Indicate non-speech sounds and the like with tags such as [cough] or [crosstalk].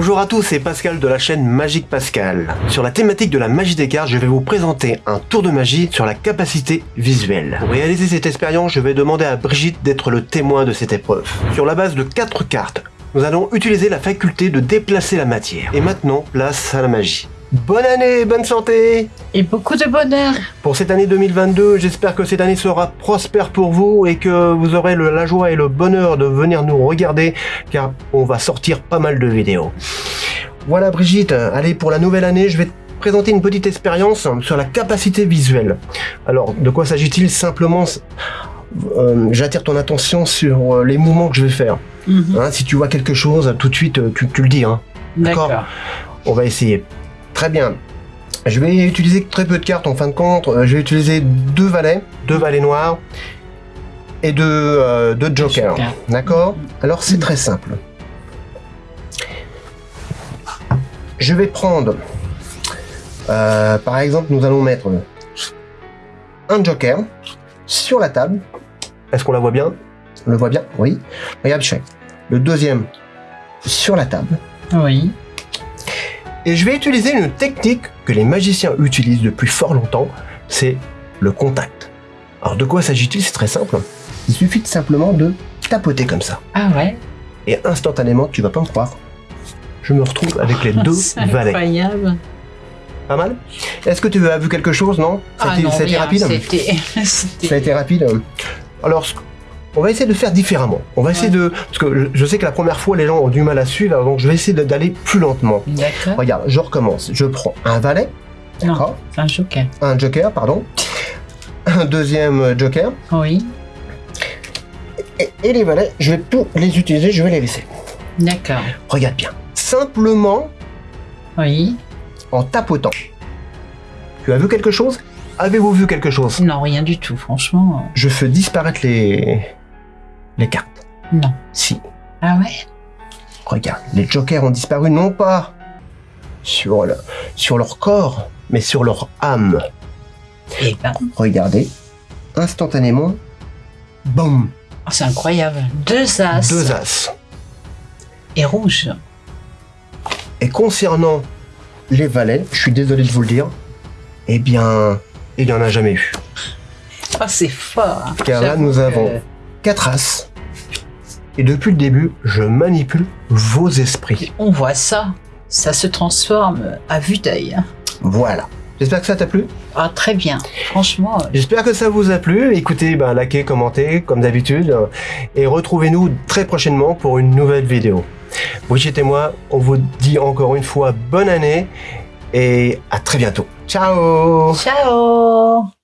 Bonjour à tous, c'est Pascal de la chaîne Magique Pascal. Sur la thématique de la magie des cartes, je vais vous présenter un tour de magie sur la capacité visuelle. Pour réaliser cette expérience, je vais demander à Brigitte d'être le témoin de cette épreuve. Sur la base de 4 cartes, nous allons utiliser la faculté de déplacer la matière. Et maintenant, place à la magie. Bonne année, bonne santé Et beaucoup de bonheur Pour cette année 2022, j'espère que cette année sera prospère pour vous et que vous aurez le- la joie et le bonheur de venir nous regarder car on va sortir pas mal de vidéos. Voilà Brigitte, allez pour la nouvelle année, je vais te présenter une petite expérience sur la capacité visuelle. Alors, de quoi s'agit-il Simplement, euh, j'attire ton attention sur euh, les mouvements que je vais faire. Mhm. Hein, si tu vois quelque chose, tout de suite, euh, tu, tu le dis. Hein. D'accord. On va essayer. Très bien. Je vais utiliser très peu de cartes en fin de compte. Euh, Je vais utiliser deux valets, deux valets noirs et deux, euh, deux jokers. Joker. D'accord? Alors c'est très simple. Je vais prendre, euh, par exemple, nous allons mettre un joker sur la table. Est-ce qu'on la voit bien? On le voit bien Oui. Regarde, Chef. Le deuxième sur la table. Oui. Et je vais utiliser une technique que les magiciens utilisent depuis fort longtemps, c'est le contact. Alors de quoi s'agit-il? C'est très simple. Il suffit de simplement de tapoter comme ça. Ah ouais? Et instantanément, tu vas pas me croire, je me retrouve avec les [laughs] deux valets. incroyable. Pas mal Est-ce que tu as vu quelque chose, non? Ça a Ah été- non, ça a été rien, rapide? [laughs] Ça a été rapide. Alors, on va essayer de faire différemment. On va essayer Ouais. de... Parce que je- je sais que la première fois, les gens ont du mal à suivre, donc je vais essayer d'aller plus lentement. D'accord. Regarde, je recommence. Je prends un valet, d'accord un joker. un joker, pardon, un deuxième joker, Oui. et, et les valets, je vais plus les utiliser, je vais les laisser. D'accord. Regarde bien. Simplement Oui. en tapotant. Tu as vu quelque chose? Avez-vous vu quelque chose? Non, rien du tout, franchement. Je fais disparaître les... les cartes. Non. Si. Ah ouais? Regarde, les jokers ont disparu non pas sur, le- sur leur corps, mais sur leur âme. Eh ben, Regardez, instantanément, boum, oh, c'est incroyable. Deux as. deux as. Et rouge. Et concernant les valets, je suis désolé de vous le dire, eh bien, il n'y en a jamais eu. Oh, c'est fort. Car là, nous que- avons quatre as. Et depuis le début, je manipule vos esprits. On voit ça. Ça se transforme à vue d'œil. Voilà. J'espère que ça t'a plu. Ah, très bien. Franchement, euh, J'espère que ça vous a plu. Écoutez, ben, likez, commentez, comme d'habitude. Et retrouvez-nous très prochainement pour une nouvelle vidéo. Brigitte et moi, on vous dit encore une fois bonne année et à très bientôt. Ciao ciao